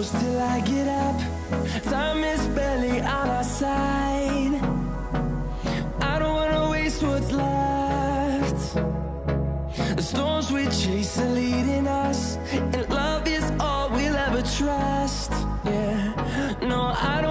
close till I get up. Time is barely on our side. I don't wanna waste what's left. The storms we chase are leading us And love is all we'll ever trust. Yeah, no, I don't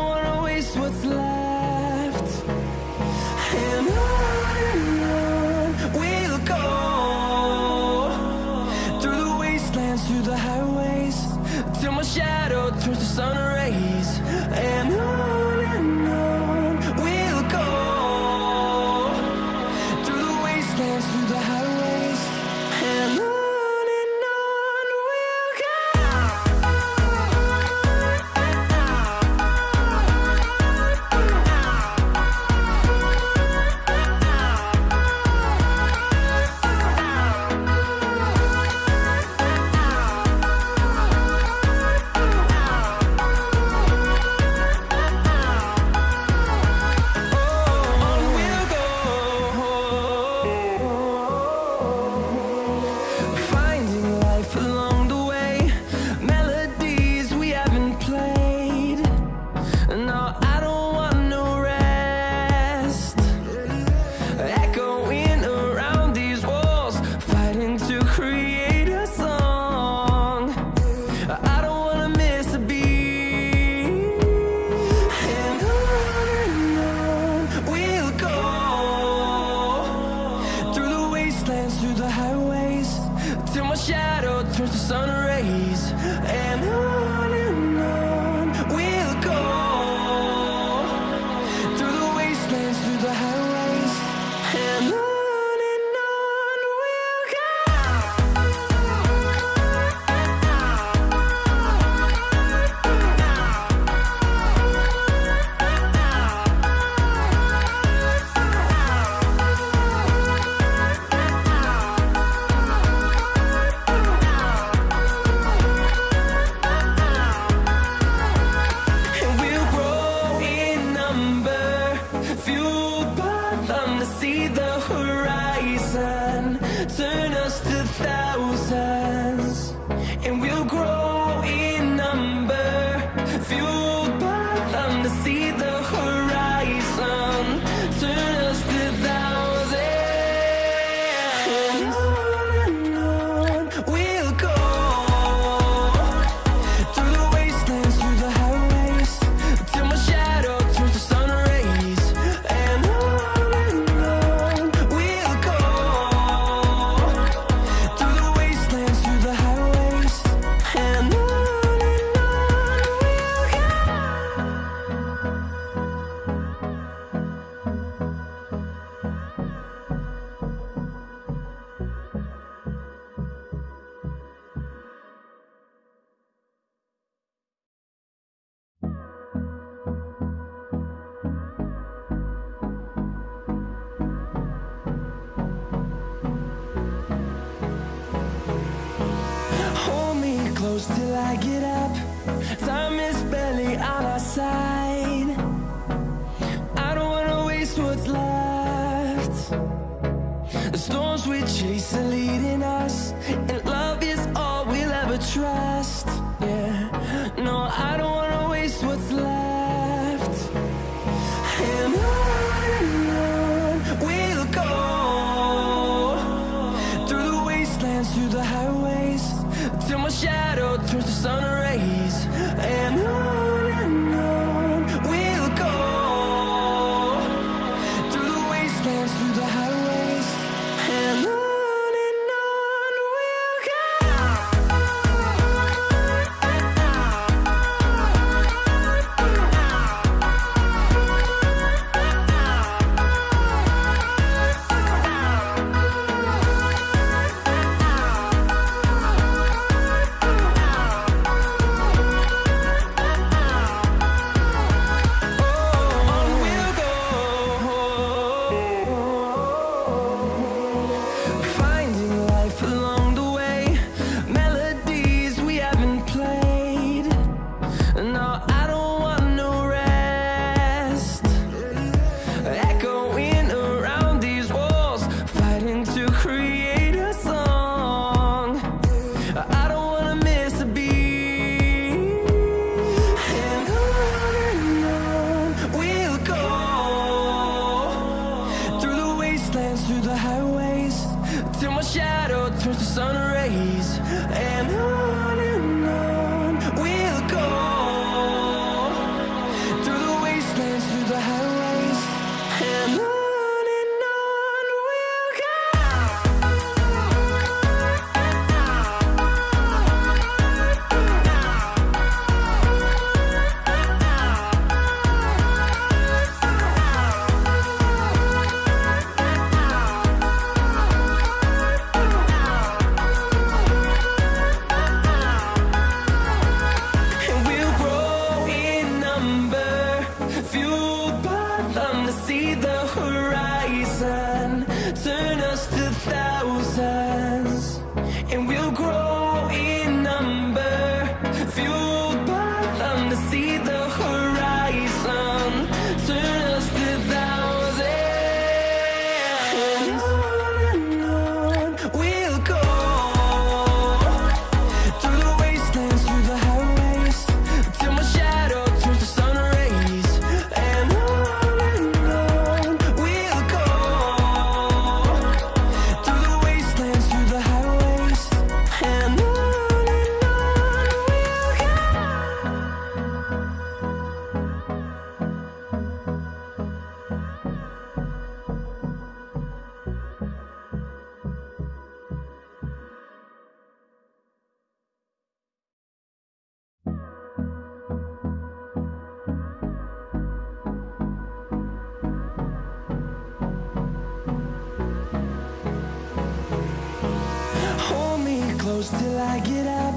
close till I get up.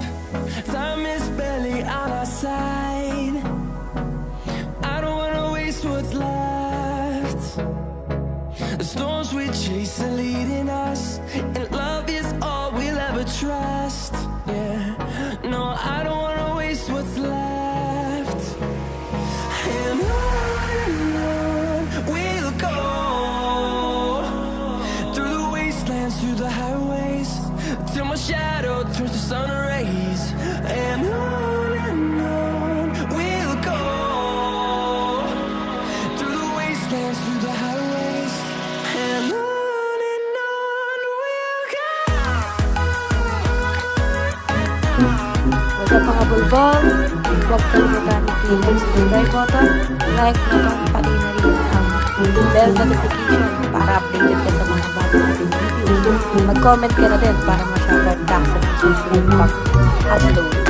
Time is barely on our side. I don't wanna waste what's left. The storms we chase are leading us sa mga bulbong, huwag kang magamit yung subscribe button, like button, pati na rin ang bell notification para updated ka sa mga bago natin video. Mag-comment ka na din para ma-shoutout ka sa susunod pag-upload.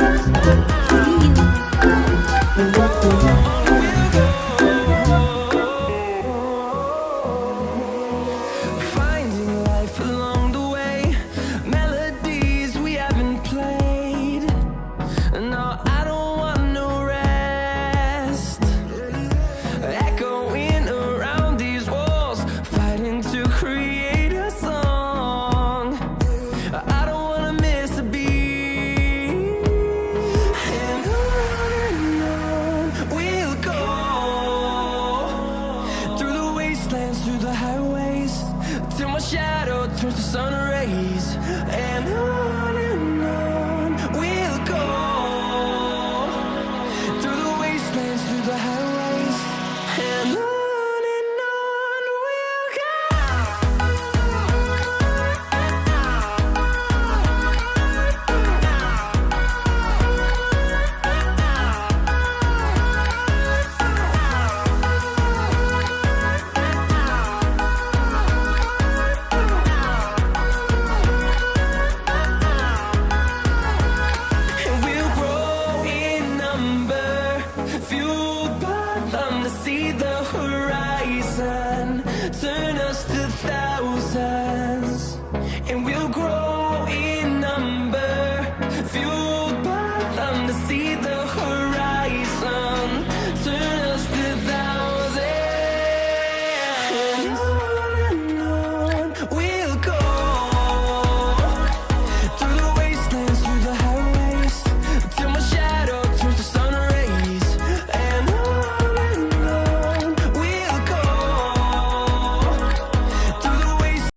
shadow turns to sun rays. And I